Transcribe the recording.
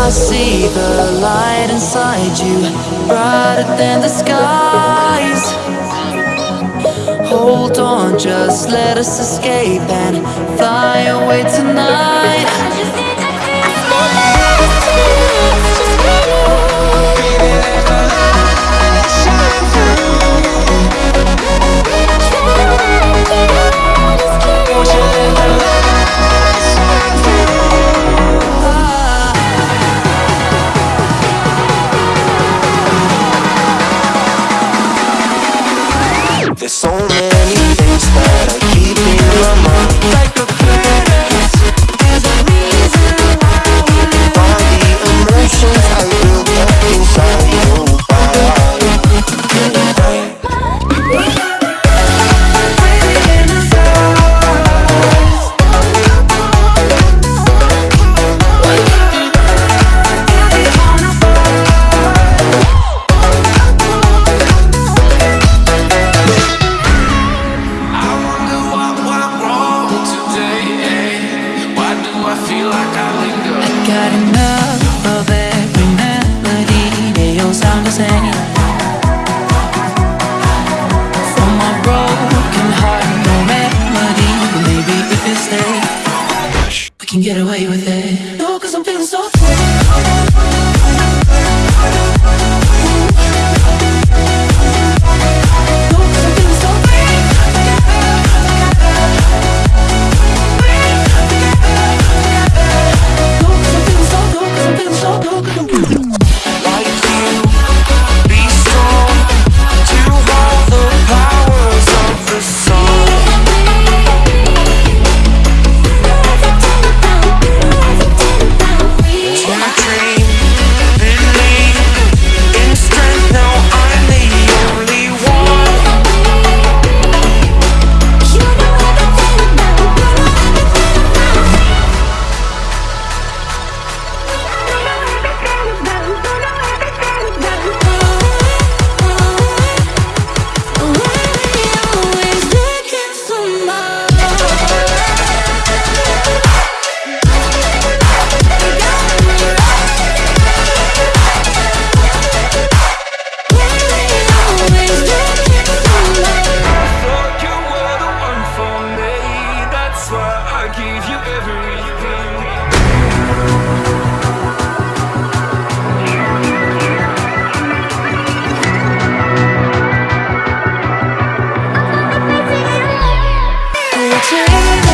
I see the light inside you, brighter than the skies. Hold on, just let us escape and fly away tonight. So many things that I I? Got enough of every melody, they all sound the same. From my broken heart, no remedy. Maybe if we can get away with it. No, cause I'm feeling so free. Gave you everything. We'll take